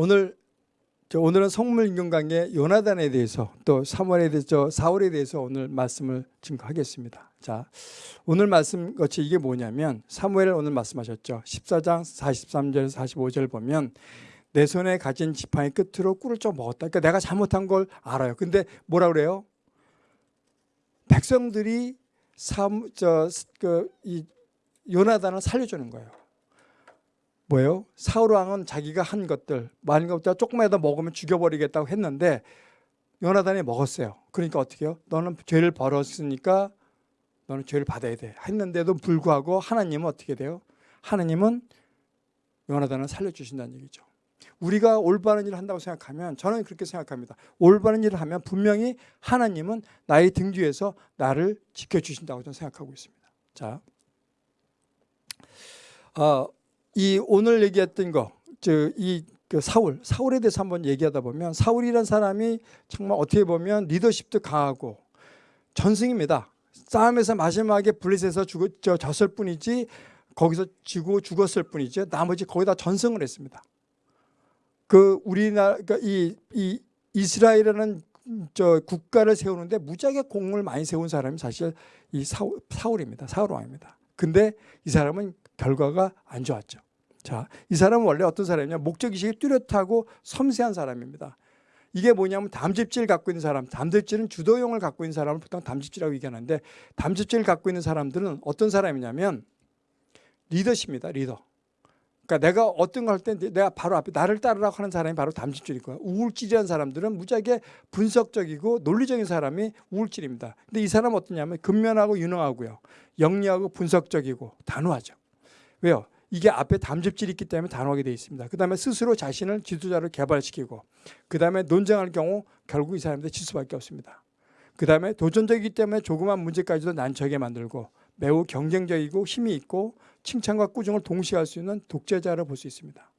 오늘 저 오늘은 성물인경 강의 요나단에 대해서 또 사무엘에 대해서 사울에 대해서 오늘 말씀을 증거하겠습니다. 자, 오늘 말씀 것이 이게 뭐냐면 사무엘 오늘 말씀하셨죠. 14장 43절에서 45절 보면 내 손에 가진 지팡이 끝으로 꿀을 좀 먹었다. 그러니까 내가 잘못한 걸 알아요. 근데 뭐라 그래요? 백성들이 저그 요나단을 살려주는 거예요. 뭐예요? 사울 왕은 자기가 한 것들 많은 것보다 조금이라도 먹으면 죽여버리겠다고 했는데 요나단이 먹었어요. 그러니까 어떻게 해요? 너는 죄를 벌었으니까 너는 죄를 받아야 돼. 했는데도 불구하고 하나님은 어떻게 돼요? 하나님은 요나단을 살려주신다는 얘기죠. 우리가 올바른 일을 한다고 생각하면 저는 그렇게 생각합니다. 올바른 일을 하면 분명히 하나님은 나의 등 뒤에서 나를 지켜주신다고 저는 생각하고 있습니다. 자, 어, 이 오늘 얘기했던 거, 저이 그 사울, 사울에 대해서 한번 얘기하다 보면 사울이란 사람이 정말 어떻게 보면 리더십도 강하고 전승입니다. 싸움에서 마지막에 블릿에서 죽, 저, 졌을 뿐이지 거기서 지고 죽었을 뿐이지 나머지 거의 다 전승을 했습니다. 그 우리나라 그러니까 이, 이 이스라엘이라는 저 국가를 세우는데 무지하게 공을 많이 세운 사람이 사실 이 사울, 사울입니다. 사울 왕입니다. 근데 이 사람은 결과가 안 좋았죠. 자, 이 사람은 원래 어떤 사람이냐? 목적의식이 뚜렷하고 섬세한 사람입니다. 이게 뭐냐면 담즙질 갖고 있는 사람, 담즙질은 주도형을 갖고 있는 사람을 보통 담즙질이라고 얘기하는데 담즙질을 갖고 있는 사람들은 어떤 사람이냐면 리더십입니다. 리더. 그러니까 내가 어떤 걸 할 때 내가 바로 앞에 나를 따르라고 하는 사람이 바로 담즙질일 거야. 우울질이라는 사람들은 무지하게 분석적이고 논리적인 사람이 우울질입니다. 근데 이 사람은 어떠냐면 근면하고 유능하고요. 영리하고 분석적이고 단호하죠. 왜요? 이게 앞에 담즙질이 있기 때문에 단호하게 되어 있습니다. 그 다음에 스스로 자신을 지도자로 개발시키고 그 다음에 논쟁할 경우 결국 이 사람들 질 수밖에 없습니다. 그 다음에 도전적이기 때문에 조그만 문제까지도 난처하게 만들고 매우 경쟁적이고 힘이 있고 칭찬과 꾸중을 동시에 할 수 있는 독재자를 볼수 있습니다.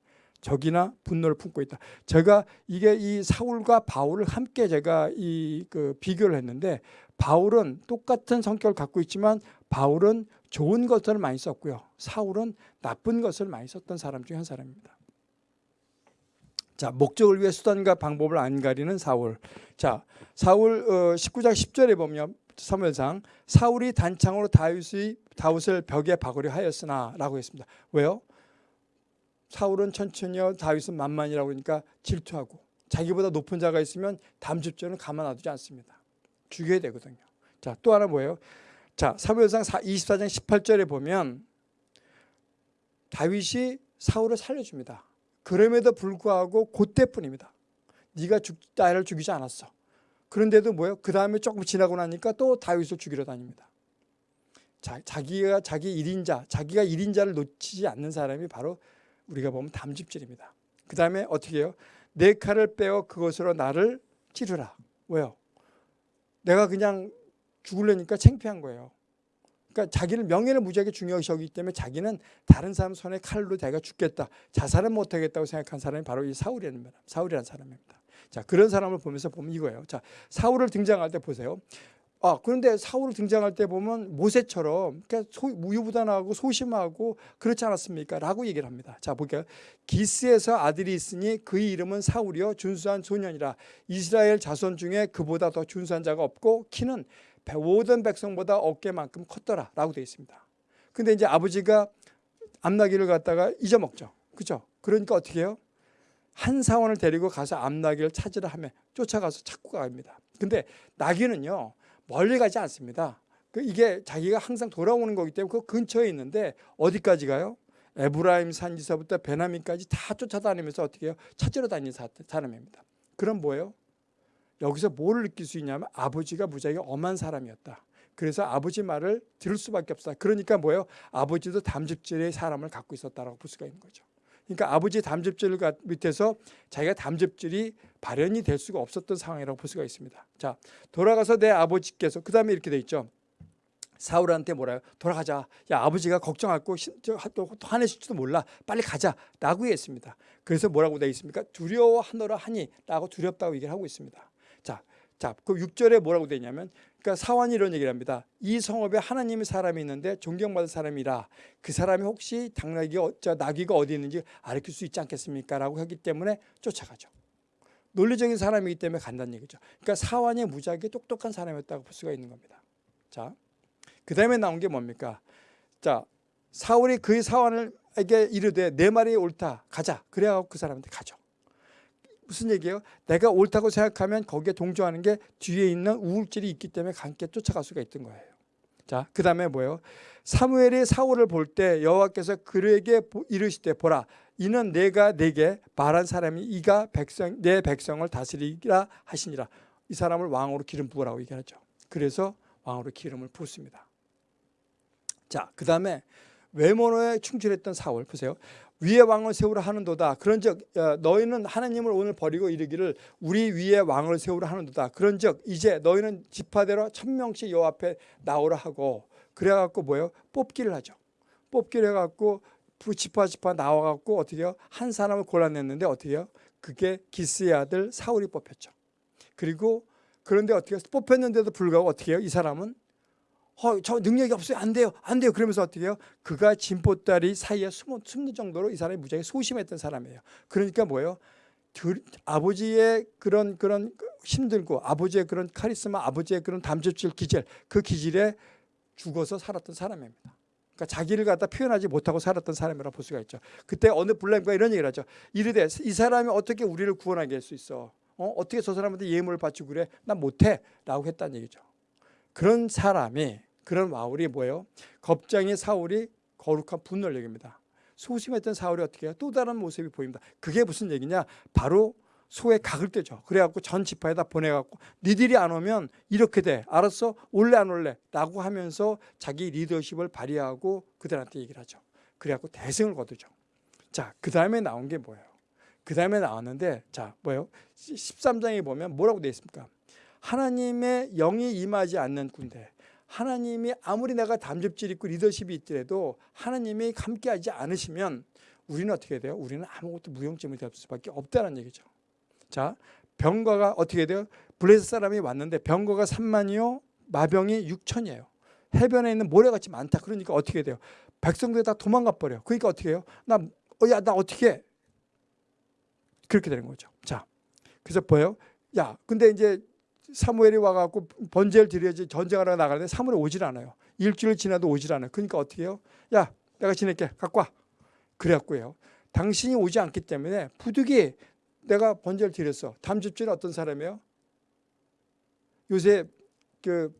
적이나 분노를 품고 있다. 제가 이게 이 사울과 바울을 함께 제가 이 그 비교를 했는데 바울은 똑같은 성격을 갖고 있지만 바울은 좋은 것을 많이 썼고요. 사울은 나쁜 것을 많이 썼던 사람 중 한 사람입니다. 자, 목적을 위해 수단과 방법을 안 가리는 사울. 자, 사울 어, 19장 10절에 보면 사무엘상 사울이 단창으로 다윗이 다윗을 벽에 박으려 하였으나라고 했습니다. 왜요? 사울은 천천히요, 다윗은 만만이라고 하니까 질투하고 자기보다 높은 자가 있으면 담즙죄는 가만 놔두지 않습니다. 죽여야 되거든요. 자, 또 하나 뭐예요? 자, 사무엘상 24장 18절에 보면 다윗이 사울을 살려줍니다. 그럼에도 불구하고 그때뿐입니다. 네가 죽, 나를 죽이지 않았어. 그런데도 뭐예요? 그 다음에 조금 지나고 나니까 또 다윗을 죽이러 다닙니다. 자, 자기가 자기 1인자, 자기가 1인자를 놓치지 않는 사람이 바로 우리가 보면 담즙질입니다. 그 다음에 어떻게 해요? 내 칼을 빼어 그것으로 나를 찌르라. 왜요? 내가 그냥 죽으려니까 창피한 거예요. 그러니까 자기는 명예를 무지하게 중요시 여기기 때문에 자기는 다른 사람 손에 칼로 내가 죽겠다. 자살은 못하겠다고 생각한 사람이 바로 이 사울이라는 사울이라는 사람입니다. 자 그런 사람을 보면서 보면 이거예요. 자 사울을 등장할 때 보세요. 아 그런데 사울을 등장할 때 보면 모세처럼 무유부단하고 소심하고 그렇지 않았습니까? 라고 얘기를 합니다. 자 볼게요. 기스에서 아들이 있으니 그의 이름은 사울이요 준수한 소년이라 이스라엘 자손 중에 그보다 더 준수한 자가 없고 키는 모든 백성보다 어깨만큼 컸더라 라고 되어 있습니다. 근데 이제 아버지가 암나기를 갖다가 잊어먹죠. 그죠? 그러니까 어떻게 해요? 한 사원을 데리고 가서 암나기를 찾으라 하면 쫓아가서 찾고 갑니다. 근데 나귀는요 멀리 가지 않습니다. 그 이게 자기가 항상 돌아오는 거기 때문에 그 근처에 있는데 어디까지 가요? 에브라임 산지서부터 베나민까지 다 쫓아다니면서 어떻게 해요? 찾으러 다니는 사람입니다. 그럼 뭐예요? 여기서 뭘 느낄 수 있냐면 아버지가 무지하게 엄한 사람이었다. 그래서 아버지 말을 들을 수밖에 없다. 그러니까 뭐예요? 아버지도 담즙질의 사람을 갖고 있었다라고 볼 수가 있는 거죠. 그러니까 아버지 담즙질 밑에서 자기가 담즙질이 발현이 될 수가 없었던 상황이라고 볼 수가 있습니다. 자, 돌아가서 내 아버지께서 그 다음에 이렇게 돼 있죠. 사울한테 뭐라요? 돌아가자. 야 아버지가 걱정하고 또 화내실지도 몰라. 빨리 가자. 라고 했습니다. 그래서 뭐라고 되어 있습니까? 두려워하노라 하니 라고 두렵다고 얘기를 하고 있습니다. 자, 자, 그 6절에 뭐라고 되냐면 그러니까 사환이 이런 얘기를 합니다. 이 성읍에 하나님의 사람이 있는데 존경받을 사람이라 그 사람이 혹시 당나귀 저 나귀가 어디 있는지 알릴 수 있지 않겠습니까?라고 하기 때문에 쫓아가죠. 논리적인 사람이기 때문에 간다는 얘기죠. 그러니까 사환이 무지하게 똑똑한 사람이었다고 볼 수가 있는 겁니다. 자, 그 다음에 나온 게 뭡니까? 자, 사울이 그의 사환에게 이르되 내 말이 옳다 가자. 그래갖고 그 사람한테 가죠. 무슨 얘기예요? 내가 옳다고 생각하면 거기에 동조하는 게 뒤에 있는 우울질이 있기 때문에 함께 쫓아갈 수가 있던 거예요. 자, 그 다음에 뭐예요? 사무엘이 사울을 볼 때 여호와께서 그에게 이르시되 보라 이는 내가 내게 말한 사람이 이가 백성 내 백성을 다스리라 하시니라 이 사람을 왕으로 기름 부으라고 얘기하죠. 그래서 왕으로 기름을 부었습니다. 자, 그 다음에 외모에 충실했던 사울 보세요. 위에 왕을 세우라 하는도다. 그런즉 어, 너희는 하나님을 오늘 버리고 이르기를 우리 위에 왕을 세우라 하는도다. 그런즉 이제 너희는 지파대로 천 명씩 여 앞에 나오라 하고 그래갖고 뭐예요? 뽑기를 하죠. 뽑기를 해갖고 지파 지파 나와갖고 어떻게 해요? 한 사람을 골라냈는데 어떻게 해요? 그게 기스의 아들 사울이 뽑혔죠. 그리고 그런데 어떻게 해요? 뽑혔는데도 불구하고 어떻게 해요? 이 사람은 어, 저 능력이 없어요. 안 돼요. 안 돼요. 그러면서 어떻게 해요? 그가 진보다리 사이에 숨어, 숨는 정도로 이 사람이 무지하게 소심했던 사람이에요. 그러니까 뭐예요? 들, 아버지의 그런 그런 힘들고 아버지의 그런 카리스마, 아버지의 그런 담즙질 기질, 그 기질에 죽어서 살았던 사람입니다. 그러니까 자기를 갖다 표현하지 못하고 살았던 사람이라 볼 수가 있죠. 그때 어느 블랙과 이런 얘기를 하죠. 이르되 이 사람이 어떻게 우리를 구원하게 할 수 있어? 어? 어떻게 저 사람한테 예물을 바치고 그래? 난 못해. 라고 했다는 얘기죠. 그런 사람이 그런 와울이 뭐예요? 겁장의 사울이 거룩한 분노를 얘기합니다. 소심했던 사울이 어떻게 해요? 또 다른 모습이 보입니다. 그게 무슨 얘기냐? 바로 소에 각을 떼죠. 그래갖고 전 지파에다 보내갖고 니들이 안 오면 이렇게 돼. 알았어? 올래 안 올래? 라고 하면서 자기 리더십을 발휘하고 그들한테 얘기를 하죠. 그래갖고 대승을 거두죠. 자, 그 다음에 나온 게 뭐예요? 그 다음에 나왔는데 자, 뭐예요? 13장에 보면 뭐라고 되어 있습니까? 하나님의 영이 임하지 않는 군대 하나님이 아무리 내가 담즙질 있고 리더십이 있더라도 하나님이 함께하지 않으시면 우리는 어떻게 돼요? 우리는 아무것도 무용지물이 될 수밖에 없다는 얘기죠. 자, 병거가 어떻게 돼요? 블레셋 사람이 왔는데 병거가 3만이요, 마병이 6천이에요. 해변에 있는 모래같이 많다. 그러니까 어떻게 돼요? 백성들이 다 도망가 버려. 그러니까 어떻게 해요? 나, 어, 야, 나 어떻게 해? 그렇게 되는 거죠. 자, 그래서 뭐예요? 야, 근데 이제 사무엘이 와갖고 번제를 드려야지 전쟁하러 나가는데 사무엘이 오질 않아요. 일주일 지나도 오질 않아요. 그러니까 어떻게 해요? 야 내가 지낼게 갖고 와. 그래갖고요. 당신이 오지 않기 때문에 부득이 내가 번제를 드렸어. 담즙질은 어떤 사람이에요? 요새 그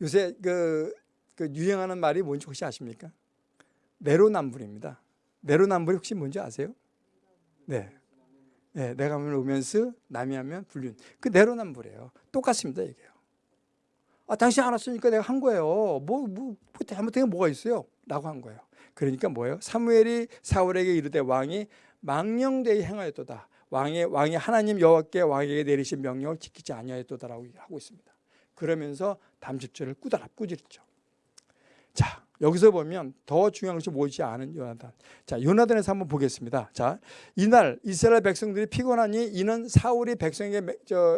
요새 그, 그 유행하는 말이 뭔지 혹시 아십니까? 내로남불입니다. 내로남불이 혹시 뭔지 아세요? 네. 네, 내가 하면 로맨스, 남이 하면 불륜. 그 내로남불이에요. 똑같습니다, 이게요. 아, 당신 안 왔으니까 내가 한 거예요. 뭐, 뭐, 뭐 잘못된 게 뭐가 있어요? 라고 한 거예요. 그러니까 뭐예요? 사무엘이 사울에게 이르되 왕이 망령되이 행하였도다. 왕의 왕이 하나님 여호와께 왕에게 내리신 명령을 지키지 아니하였도다라고 하고 있습니다. 그러면서 담즙줄을 꾸다라 꾸짖죠. 자, 여기서 보면 더 중요한 것이 뭐지 않은 요나단. 자, 요나단에서 한번 보겠습니다. 자, 이날 이스라엘 백성들이 피곤하니 이는 사울이 백성에게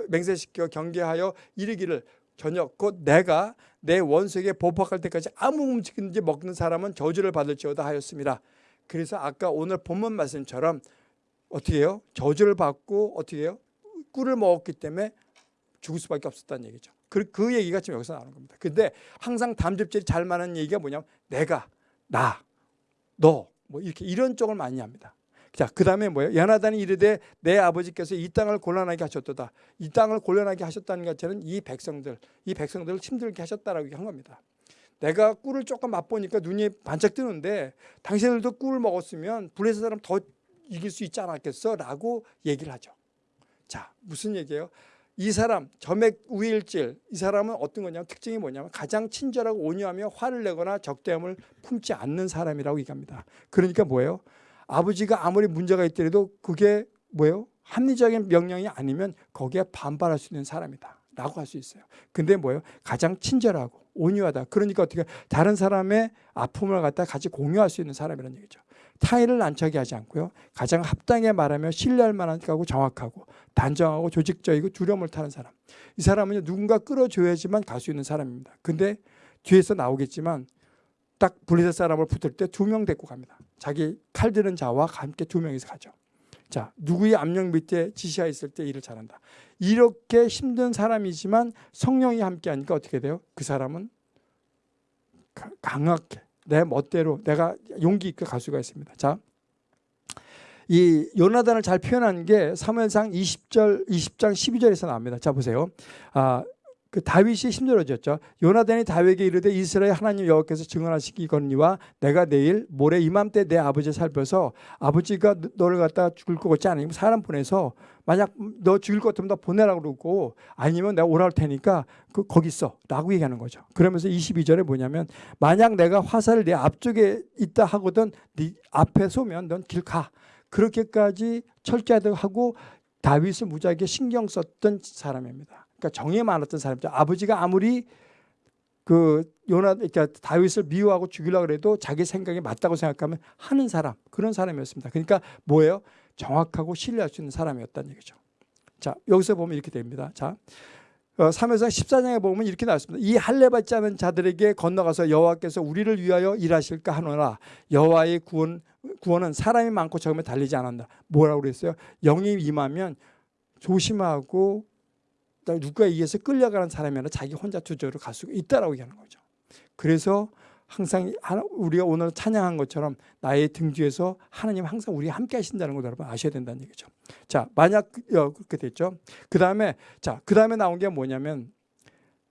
맹세시켜 경계하여 이르기를 저녁 곧 내가 내 원수에게 보복할 때까지 아무 음식든지 먹는 사람은 저주를 받을지어다 하였습니다. 그래서 아까 오늘 본문 말씀처럼 어떻게 해요? 저주를 받고 어떻게 해요? 꿀을 먹었기 때문에 죽을 수밖에 없었다는 얘기죠. 그, 그 얘기가 지금 여기서 나오는 겁니다. 근데 항상 담즙질이 잘 맞는 얘기가 뭐냐면 내가, 나, 너, 뭐 이렇게 이런 쪽을 많이 합니다. 자, 그 다음에 뭐예요? 연하단이 이르되 내 아버지께서 이 땅을 곤란하게 하셨도다. 이 땅을 곤란하게 하셨다는 것처럼 이 백성들, 이 백성들을 힘들게 하셨다라고 한 겁니다. 내가 꿀을 조금 맛보니까 눈이 반짝 뜨는데 당신들도 꿀을 먹었으면 불에서 사람 더 이길 수 있지 않았겠어? 라고 얘기를 하죠. 자, 무슨 얘기예요? 이 사람 점액 우일질 이 사람은 어떤 거냐면 특징이 뭐냐면 가장 친절하고 온유하며 화를 내거나 적대함을 품지 않는 사람이라고 얘기합니다. 그러니까 뭐예요? 아버지가 아무리 문제가 있더라도 그게 뭐예요? 합리적인 명령이 아니면 거기에 반발할 수 있는 사람이다. 라고 할 수 있어요. 근데 뭐예요? 가장 친절하고 온유하다. 그러니까 어떻게 다른 사람의 아픔을 갖다 같이 공유할 수 있는 사람이라는 얘기죠. 타인을 난처하게 하지 않고요. 가장 합당하게 말하며 신뢰할 만하고 정확하고 단정하고 조직적이고 두려움을 타는 사람. 이 사람은 누군가 끌어줘야지만 갈 수 있는 사람입니다. 근데 뒤에서 나오겠지만 딱 블레셋 사람을 붙을 때 두 명 데리고 갑니다. 자기 칼 드는 자와 함께 두 명이서 가죠. 자, 누구의 압력 밑에 지시하 있을 때 일을 잘한다. 이렇게 힘든 사람이지만 성령이 함께 하니까 어떻게 돼요? 그 사람은 가- 강하게 내 멋대로 내가 용기 있게 갈 수가 있습니다. 자, 이 요나단을 잘 표현한 게 사무엘상 20절 20장 12절에서 나옵니다. 자 보세요. 아, 그 다윗이 힘들어졌죠. 요나단이 다윗에게 이르되 이스라엘 하나님 여호와께서 증언하시기거니와 내가 내일 모레 이맘때 내 아버지 살펴서 아버지가 너- 너를 갖다 죽을 것 같지 않으면 사람 보내서 만약 너 죽일 것 같으면 나 보내라고 그러고 아니면 내가 오라 할 테니까 그 거기 있어 라고 얘기하는 거죠. 그러면서 22절에 뭐냐면 만약 내가 화살을 내 앞쪽에 있다 하거든 네 앞에 쏘면 넌 길 가. 그렇게까지 철저하고 다윗을 무지하게 신경 썼던 사람입니다. 그러니까 정이 많았던 사람이죠. 아버지가 아무리 그 요나 그러니까 다윗을 미워하고 죽이려고 해도 자기 생각이 맞다고 생각하면 하는 사람 그런 사람이었습니다. 그러니까 뭐예요? 정확하고 신뢰할 수 있는 사람이었다는 얘기죠. 자 여기서 보면 이렇게 됩니다. 자 어, 3회상 14장에 보면 이렇게 나왔습니다. 이 할례 받지 않은 자들에게 건너가서 여호와께서 우리를 위하여 일하실까 하노라 여호와의 구원 구원은 사람이 많고 적으면 달리지 않는다. 뭐라고 그랬어요? 영이 임하면 조심하고 누가 의해서 끌려가는 사람이 아니라 자기 혼자 투저로 갈 수가 있다라고 얘기하는 거죠. 그래서 항상 우리가 오늘 찬양한 것처럼 나의 등 뒤에서 하나님 항상 우리 함께 하신다는 걸 여러분 아셔야 된다는 얘기죠. 자, 만약 그- 어, 그렇게 됐죠. 그 다음에 자, 그 다음에 나온 게 뭐냐면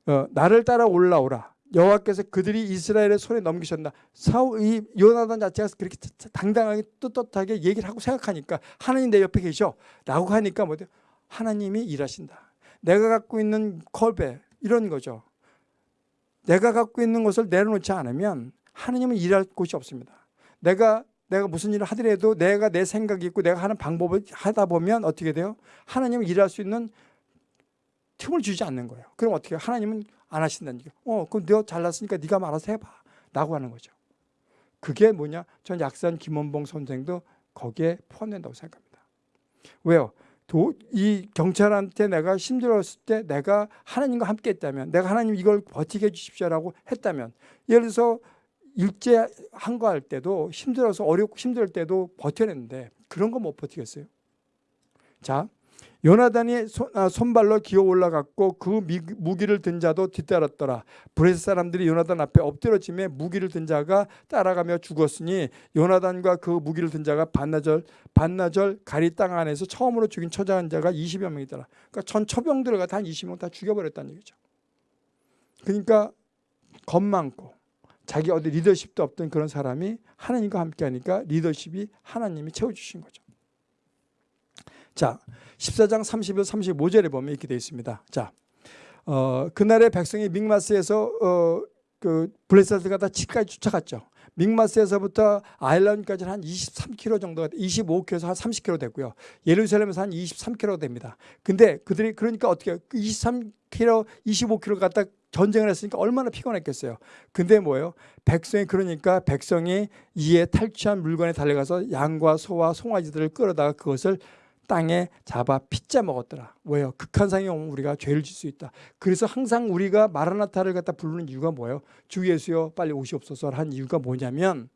어, 나를 따라 올라오라. 여호와께서 그들이 이스라엘의 손에 넘기셨다. 사울 이 요나단 자체가 그렇게 당당하게 떳떳하게 얘기를 하고 생각하니까 하나님 내 옆에 계셔라고 하니까 뭐죠? 하나님이 일하신다. 내가 갖고 있는 컬베 이런 거죠. 내가 갖고 있는 것을 내려놓지 않으면 하나님은 일할 곳이 없습니다. 내가 내가 무슨 일을 하더라도 내가 내 생각이 있고 내가 하는 방법을 하다 보면 어떻게 돼요? 하나님은 일할 수 있는 틈을 주지 않는 거예요. 그럼 어떻게 해요? 하나님은 안 하신다는 얘기예요. 어, 그럼 너 잘났으니까 네가 알아서 해봐. 라고 하는 거죠. 그게 뭐냐? 전 약산 김원봉 선생도 거기에 포함된다고 생각합니다. 왜요? 도, 이 경찰한테 내가 힘들었을 때 내가 하나님과 함께 했다면 내가 하나님 이걸 버티게 해주십시오라고 했다면 예를 들어서 일제 항거할 때도 힘들어서 어렵고 힘들 때도 버텨냈는데 그런 거 못 버티겠어요. 자, 요나단이 손, 아, 손발로 기어 올라갔고 그 미, 무기를 든 자도 뒤따랐더라. 블레셋 사람들이 요나단 앞에 엎드려짐에 무기를 든 자가 따라가며 죽었으니 요나단과 그 무기를 든 자가 반나절 반나절 갈이 땅 안에서 처음으로 죽인 처장한 자가 20여 명이더라. 그러니까 전초병들을 한 20명 다 죽여버렸다는 얘기죠. 그러니까 겁 많고 자기 어디 리더십도 없던 그런 사람이 하나님과 함께하니까 리더십이 하나님이 채워주신 거죠. 자, 14장 31, 35절에 보면 이렇게 되어 있습니다. 자, 어, 그날의 백성이 믹마스에서 어, 그 블레셋을 갖다 집까지 쫓아갔죠. 믹마스에서부터 아일란까지는 한 23km 정도가 25km에서 한 30km 되고요. 예루살렘에서 한 23km 됩니다. 근데 그들이 그러니까 어떻게 해요? 23km, 25km 갖다 전쟁을 했으니까 얼마나 피곤했겠어요. 근데 뭐예요? 백성이 그러니까 백성이 이에 탈취한 물건에 달려가서 양과 소와 송아지들을 끌어다가 그것을 땅에 잡아 피자 먹었더라. 왜요? 극한상이 오면 우리가 죄를 질 수 있다. 그래서 항상 우리가 마라나타를 갖다 부르는 이유가 뭐예요? 주 예수여 빨리 오시옵소서 한 이유가 뭐냐면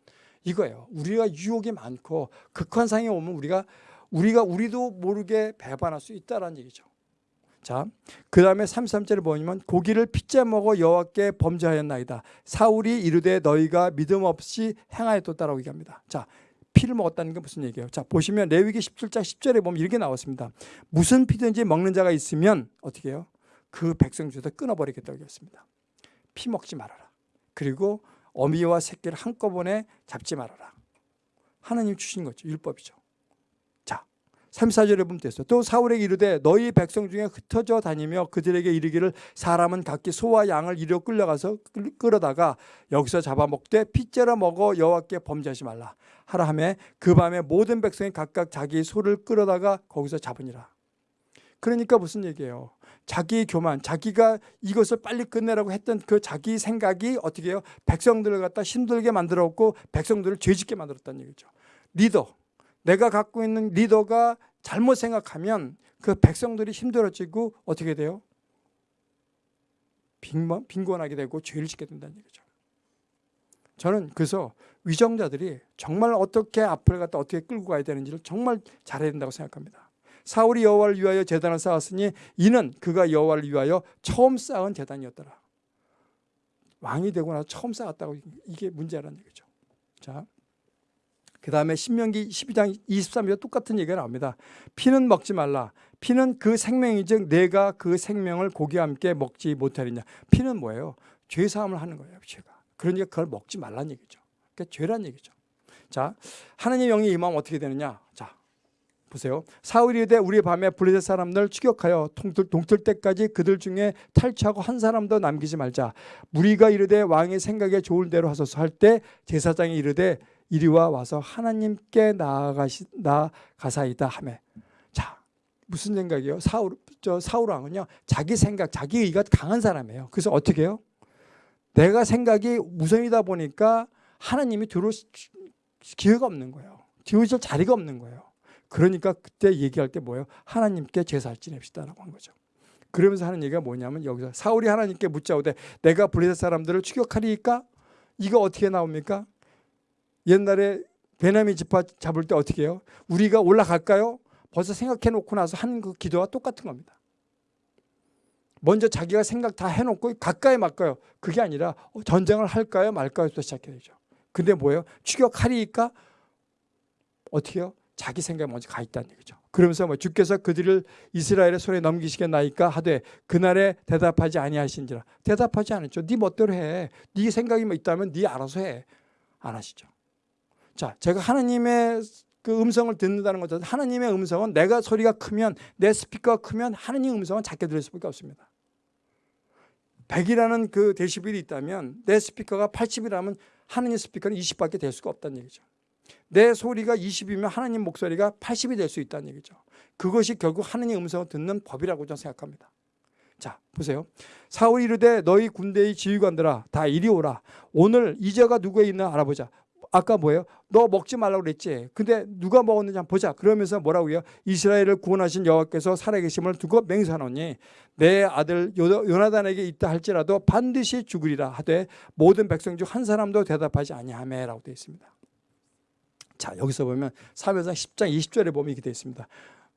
이거예요. 우리가 유혹이 많고 극한상이 오면 우리가 우리가 우리도 모르게 배반할 수 있다라는 얘기죠. 자, 그 다음에 33절을 보면 고기를 피자 먹어 여호와께 범죄하였나이다. 사울이 이르되 너희가 믿음 없이 행하였다라고 얘기합니다. 자, 피를 먹었다는 게 무슨 얘기예요? 자, 보시면 레위기 17장 10절에 보면 이렇게 나왔습니다. 무슨 피든지 먹는 자가 있으면 어떻게 해요? 그 백성 중에서 끊어버리겠다고 했습니다. 피 먹지 말아라. 그리고 어미와 새끼를 한꺼번에 잡지 말아라. 하나님 주신 거죠. 율법이죠. 자, 34절에 보면 됐어요. 또 사울에게 이르되 너희 백성 중에 흩어져 다니며 그들에게 이르기를 사람은 각기 소와 양을 이려 끌려가서 끌- 끌어다가 여기서 잡아먹되 핏째려 먹어 여호와께 범죄하지 말라. 하라 하매 그 밤에 모든 백성이 각각 자기 소를 끌어다가 거기서 잡으니라. 그러니까 무슨 얘기예요? 자기의 교만, 자기가 이것을 빨리 끝내라고 했던 그 자기 생각이 어떻게 해요? 백성들을 갖다 힘들게 만들었고 백성들을 죄짓게 만들었다는 얘기죠. 리더, 내가 갖고 있는 리더가 잘못 생각하면 그 백성들이 힘들어지고 어떻게 돼요? 빈곤, 빈곤하게 되고 죄를 짓게 된다는 얘기죠. 저는 그래서 위정자들이 정말 어떻게 앞을 갖다 어떻게 끌고 가야 되는지를 정말 잘해야 된다고 생각합니다. 사울이 여호와를 위하여 제단을 쌓았으니 이는 그가 여호와를 위하여 처음 쌓은 제단이었더라. 왕이 되고 나서 처음 쌓았다고 이게 문제라는 얘기죠. 자, 그 다음에 신명기 12장 23절에 똑같은 얘기가 나옵니다. 피는 먹지 말라. 피는 그 생명이즉 내가 그 생명을 고기와 함께 먹지 못하리냐. 피는 뭐예요? 죄사함을 하는 거예요. 죄가. 그러니까 그걸 먹지 말라는 얘기죠. 그러니까 죄란 얘기죠. 자, 하나님의 영이 임하면 어떻게 되느냐? 자, 보세요. 사울이 이르되 우리 밤에 블레셋 사람들 추격하여 동틀, 동틀 때까지 그들 중에 탈취하고 한 사람도 남기지 말자. 무리가 이르되 왕의 생각에 좋을 대로 하소서 할 때 제사장이 이르되 이리와 와서 하나님께 나아가시 나가사이다 하매. 자, 무슨 생각이에요? 사울 저 사울 왕은요. 자기 생각, 자기 의가 강한 사람이에요. 그래서 어떻게 해요? 내가 생각이 우선이다 보니까 하나님이 들어올 기회가 없는 거예요. 들어오실 자리가 없는 거예요. 그러니까 그때 얘기할 때 뭐예요? 하나님께 제사를 지냅시다라고 한 거죠. 그러면서 하는 얘기가 뭐냐면 여기서 사울이 하나님께 묻자오되 내가 블레셋 사람들을 추격하리까? 이거 어떻게 나옵니까? 옛날에 베냐민 지파 잡을 때 어떻게 해요? 우리가 올라갈까요? 벌써 생각해 놓고 나서 한 그 기도와 똑같은 겁니다. 먼저 자기가 생각 다 해놓고 가까이 말까요? 그게 아니라 어, 전쟁을 할까요? 말까요?부터 시작해야 되죠. 근데 뭐예요? 추격하리니까 어떻게 해요? 자기 생각이 먼저 가 있다는 얘기죠. 그러면서 뭐 주께서 그들을 이스라엘의 손에 넘기시겠나이까 하되 그날에 대답하지 아니하신지라 대답하지 않았죠. 네 멋대로 해. 네 생각이 뭐 있다면 네 알아서 해. 안 하시죠. 자, 제가 하나님의 그 음성을 듣는다는 것은 하나님의 음성은 내가 소리가 크면 내 스피커가 크면 하나님 음성은 작게 들릴 수밖에 없습니다. 100이라는 그 데시벨이 있다면 내 스피커가 80이라면 하나님 스피커는 20밖에 될 수가 없다는 얘기죠. 내 소리가 20이면 하나님 목소리가 80이 될 수 있다는 얘기죠. 그것이 결국 하나님 음성을 듣는 법이라고 저는 생각합니다. 자 보세요. 사울이 이르되 너희 군대의 지휘관들아 다 이리 오라. 오늘 이자가 누구에 있나 알아보자. 아까 뭐예요? 너 먹지 말라고 그랬지. 근데 누가 먹었는지 한번 보자. 그러면서 뭐라고요? 이스라엘을 구원하신 여호와께서 살아계심을 두고 맹세하노니 내 아들 요나단에게 있다 할지라도 반드시 죽으리라 하되 모든 백성 중 한 사람도 대답하지 아니하매라고 되어 있습니다. 자 여기서 보면 사무엘상 10장 20절에 보면 이렇게 되어 있습니다.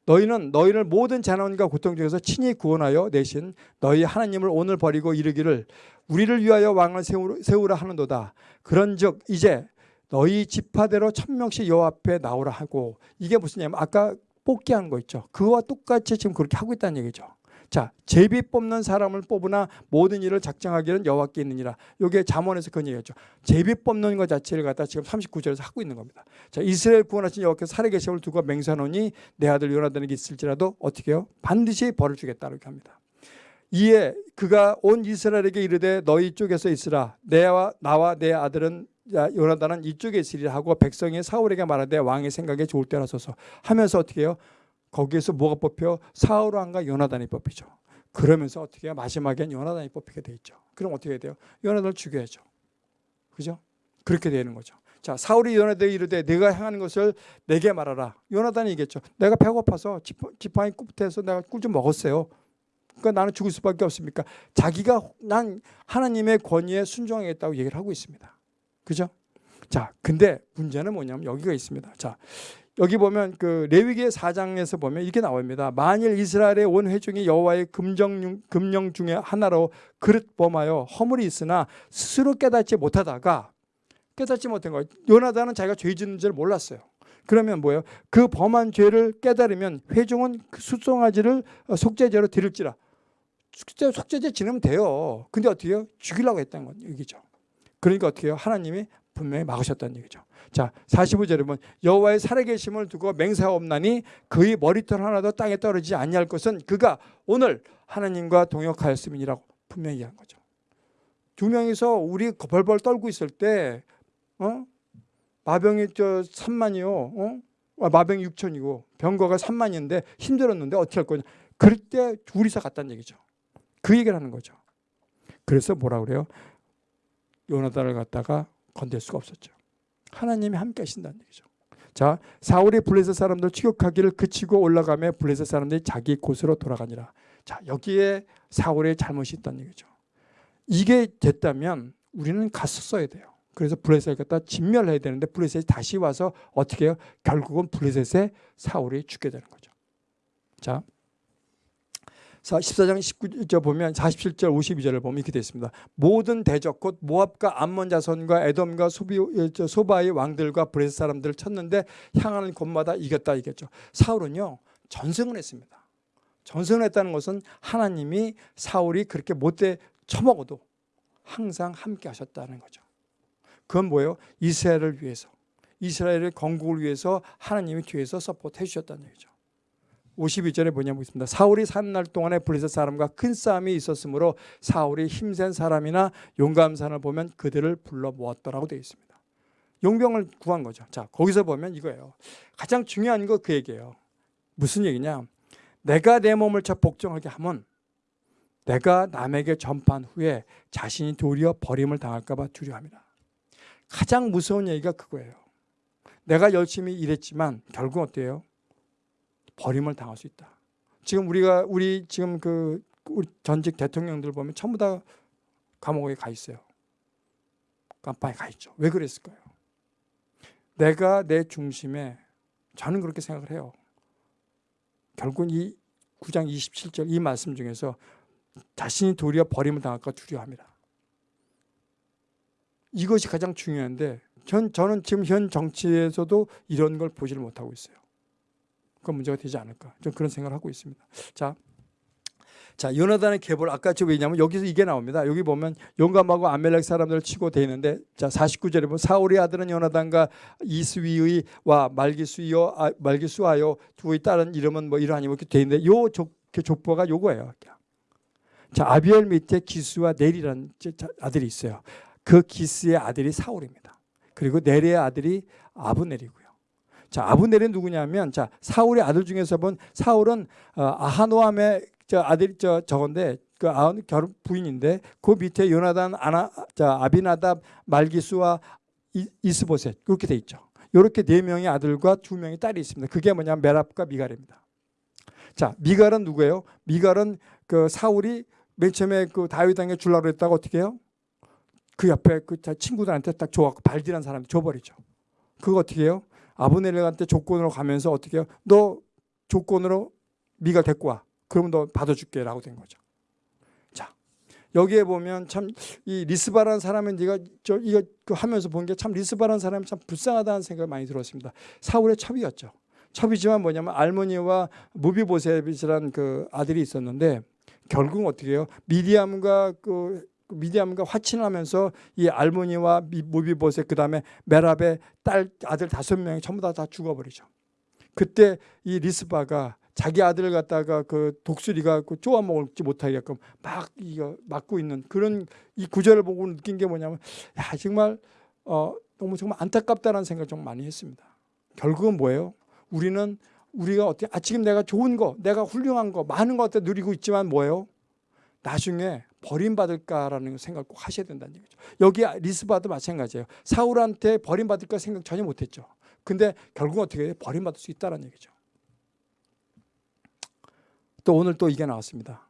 너희는 너희를 모든 재난과 고통 중에서 친히 구원하여 내신 너희 하나님을 오늘 버리고 이르기를 우리를 위하여 왕을 세우라 하는도다. 그런즉 이제 너희 지파대로 천명씩 여호와 앞에 나오라 하고 이게 무슨 얘기냐면 아까 뽑기 하는 거 있죠. 그와 똑같이 지금 그렇게 하고 있다는 얘기죠. 자, 제비 뽑는 사람을 뽑으나 모든 일을 작정하기는 여호와께 있느니라. 이게 잠언에서 그런 얘기죠. 제비 뽑는 것 자체를 갖다 지금 39절에서 하고 있는 겁니다. 자, 이스라엘 구원하신 여호와께서 살아계심을 두고 맹세하노니 내 아들 요나단에게 있을지라도 어떻게 해요? 반드시 벌을 주겠다 이렇게 합니다. 이에 그가 온 이스라엘에게 이르되 너희 쪽에서 있으라 내와 나와 내 아들은 요나단은 이쪽에 있으리라 하고 백성이 사울에게 말하되 왕의 생각에 좋을 때라서서 하면서 어떻게 해요? 거기에서 뭐가 뽑혀? 사울 왕과 요나단이 뽑히죠. 그러면서 어떻게 해요? 마지막엔 요나단이 뽑히게 돼 있죠. 그럼 어떻게 돼요? 요나단을 죽여야죠. 그죠? 그렇게 되는 거죠. 자, 사울이 요나단에게 이르되 내가 행하는 것을 내게 말하라. 요나단이 얘기했죠. 내가 배고파서 지팡이 끝에서 내가 꿀 좀 먹었어요. 그러니까 나는 죽을 수밖에 없습니까? 자기가 난 하나님의 권위에 순종하겠다고 얘기를 하고 있습니다. 그죠? 자, 근데 문제는 뭐냐면 여기가 있습니다. 자, 여기 보면 그 레위기 4장에서 보면 이렇게 나옵니다. 만일 이스라엘의 온 회중이 여호와의 금정 금령 중에 하나로 그릇 범하여 허물이 있으나 스스로 깨닫지 못하다가 깨닫지 못한 거예요. 요나단은 자기가 죄 짓는 줄 몰랐어요. 그러면 뭐예요? 그 범한 죄를 깨달으면 회중은 그 수송아지를 속죄제로 드릴지라. 속죄, 속죄제 지내면 돼요. 근데 어떻게 해요? 죽이려고 했다는 건 얘기죠. 그러니까 어떻게 해요? 하나님이 분명히 막으셨다는 얘기죠. 자, 45절에 보면 여호와의 살아계심을 두고 맹세하옵나니 그의 머리털 하나도 땅에 떨어지지 아니할 것은 그가 오늘 하나님과 동역하였음이니라고 분명히 한 거죠. 두 명이서 우리 벌벌 떨고 있을 때 어? 마병이 저 3만이요. 어? 아, 마병이 6천이고 병거가 3만인데 힘들었는데 어떻게 할 거냐. 그럴 때 둘이서 갔다는 얘기죠. 그 얘기를 하는 거죠. 그래서 뭐라 그래요? 요나단을 갖다가 건들 수가 없었죠. 하나님이 함께 하신다는 얘기죠. 자, 사울이 블레셋 사람들 추격하기를 그치고 올라가며 블레셋 사람들이 자기 곳으로 돌아가니라. 자, 여기에 사울의 잘못이 있다는 얘기죠. 이게 됐다면 우리는 갔었어야 돼요. 그래서 블레셋을 갖다 진멸해야 되는데 블레셋이 다시 와서 어떻게 해요? 결국은 블레셋에 사울이 죽게 되는 거죠. 자, 14장 19절 보면 47절 52절을 보면 이렇게 되어 있습니다. 모든 대적 곧 모압과 암몬 자손과 에돔과 소비, 소바의 왕들과 블레셋 사람들을 쳤는데 향하는 곳마다 이겼다 이겼죠. 사울은요 전승을 했습니다. 전승을 했다는 것은 하나님이 사울이 그렇게 못돼 처먹어도 항상 함께 하셨다는 거죠. 그건 뭐예요? 이스라엘을 위해서 이스라엘의 건국을 위해서 하나님이 뒤에서 서포트해 주셨다는 얘기죠. 52절에 뭐냐고 있습니다. 사울이 사는 날 동안에 블레셋 사람과 큰 싸움이 있었으므로 사울이 힘센 사람이나 용감한 사람을 보면 그들을 불러 모았더라고 되어 있습니다. 용병을 구한 거죠. 자, 거기서 보면 이거예요. 가장 중요한 거 그 얘기예요. 무슨 얘기냐? 내가 내 몸을 쳐 복종하게 하면 내가 남에게 전파한 후에 자신이 도리어 버림을 당할까 봐 두려워합니다. 가장 무서운 얘기가 그거예요. 내가 열심히 일했지만 결국 어때요? 버림을 당할 수 있다. 지금 우리가 우리 지금 그 전직 대통령들 보면 전부 다 감옥에 가 있어요. 깜빵에 가 있죠. 왜 그랬을까요? 내가 내 중심에 저는 그렇게 생각을 해요. 결국 이 9장 27절 이 말씀 중에서 자신이 도리어 버림을 당할까 두려워합니다. 이것이 가장 중요한데 전, 저는 지금 현 정치에서도 이런 걸 보지를 못하고 있어요. 그건 문제가 되지 않을까. 좀 그런 생각을 하고 있습니다. 자, 자 요나단의 계보를 아까 저 왜냐면 여기서 이게 나옵니다. 여기 보면 용감하고 아멜렉 사람들을 치고 돼 있는데 자 49절에 보면 사울의 아들은 요나단과 이스위의 와 말기수이요 아, 말기수하여 두의 딸은 이름은 뭐 이러하니 뭐 이렇게 돼 있는데 요 족, 그 족보가 요거예요. 자 아비엘 밑에 기수와 넬이라는 아들이 있어요. 그 기스의 아들이 사울입니다. 그리고 넬의 아들이 아브넬이고요. 자, 아브넬은 누구냐면 자, 사울의 아들 중에서 본 사울은 어, 아하노함의 저 아들이 저 저건데 그 아흔 결혼 부인인데 그 밑에 요나단 아나 자 아비나답 말기수와 이, 이스보셋 그렇게 돼 있죠. 이렇게 네 명의 아들과 두 명의 딸이 있습니다. 그게 뭐냐면 메랍과 미갈입니다. 자, 미갈은 누구예요? 미갈은 그 사울이 맨 처음에 그 다윗 당에 줄라고 했다가 어떻게 해요? 그 옆에 그 친구들한테 딱 줘갖고 발디란 사람이 줘버리죠. 그거 어떻게 해요? 아브넬한테 조건으로 가면서 어떻게? 너 조건으로 미가 데리고 와. 그러면 너 받아줄게 라고 된 거죠. 자, 여기에 보면 참 이 리스바라는 사람은 네가 저 이거 그 하면서 본 게 참 리스바라는 사람이 참 불쌍하다는 생각이 많이 들었습니다. 사울의 첩이었죠. 첩이지만 뭐냐면 알모니와 무비보셋이라는 그 아들이 있었는데 결국 어떻게 해요? 미디암과 그 미디암과 화친을 하면서 이 알모니와 무비보셋 그다음에 메랍의 딸 아들 다섯 명이 전부 다, 다 죽어버리죠. 그때 이 리스바가 자기 아들을 갖다가 그 독수리가 그 쪼아 먹지 못하게끔 막 이거 막고 있는 그런 이 구절을 보고 느낀 게 뭐냐면 야 정말 어 너무 정말 안타깝다는 생각을 좀 많이 했습니다. 결국은 뭐예요? 우리는 우리가 어떻게 아 지금 내가 좋은 거, 내가 훌륭한 거, 많은 거 누리고 있지만 뭐예요? 나중에 버림받을까라는 생각을 꼭 하셔야 된다는 얘기죠. 여기 리스바도 마찬가지예요. 사울한테 버림받을까 생각 전혀 못했죠. 근데 결국 어떻게 해요? 버림받을 수 있다는 얘기죠. 또 오늘 또 이게 나왔습니다.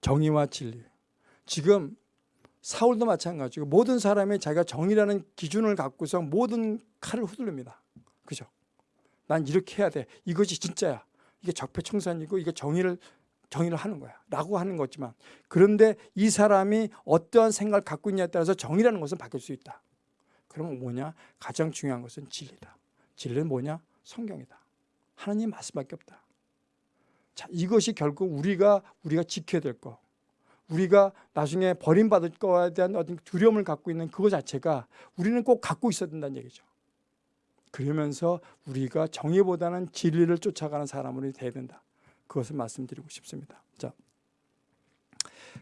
정의와 진리. 지금 사울도 마찬가지고 모든 사람이 자기가 정의라는 기준을 갖고서 모든 칼을 휘두릅니다. 그죠? 난 이렇게 해야 돼. 이것이 진짜야. 이게 적폐청산이고 이게 정의를 정의를 하는 거야. 라고 하는 거지만 그런데 이 사람이 어떠한 생각을 갖고 있냐에 따라서 정의라는 것은 바뀔 수 있다. 그러면 뭐냐? 가장 중요한 것은 진리다. 진리는 뭐냐? 성경이다. 하나님 말씀밖에 없다. 자 이것이 결국 우리가 우리가 지켜야 될거. 우리가 나중에 버림받을 거에 대한 어떤 두려움을 갖고 있는 그거 자체가 우리는 꼭 갖고 있어야 된다는 얘기죠. 그러면서 우리가 정의보다는 진리를 쫓아가는 사람으로 돼야 된다 그것을 말씀드리고 싶습니다. 자,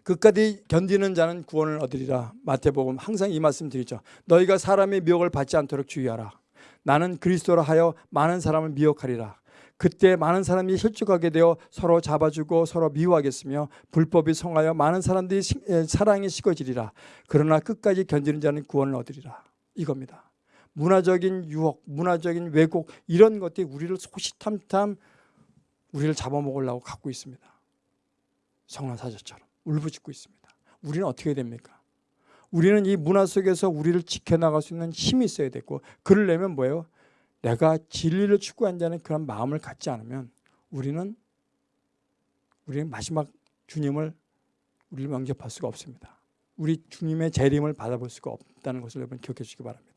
끝까지 견디는 자는 구원을 얻으리라. 마태복음 항상 이 말씀 드리죠. 너희가 사람의 미혹을 받지 않도록 주의하라. 나는 그리스도라 하여 많은 사람을 미혹하리라. 그때 많은 사람이 혈족하게 되어 서로 잡아주고 서로 미워하겠으며 불법이 성하여 많은 사람들이 사랑이 식어지리라. 그러나 끝까지 견디는 자는 구원을 얻으리라. 이겁니다. 문화적인 유혹, 문화적인 왜곡 이런 것들이 우리를 소시탐탐 우리를 잡아먹으려고 갖고 있습니다. 성난사자처럼 울부짖고 있습니다. 우리는 어떻게 됩니까? 우리는 이 문화 속에서 우리를 지켜나갈 수 있는 힘이 있어야 되고 그러려면 뭐예요? 내가 진리를 추구한다는 그런 마음을 갖지 않으면 우리는 우리는 마지막 주님을 우리를 영접할 수가 없습니다. 우리 주님의 재림을 받아볼 수가 없다는 것을 여러분 기억해 주시기 바랍니다.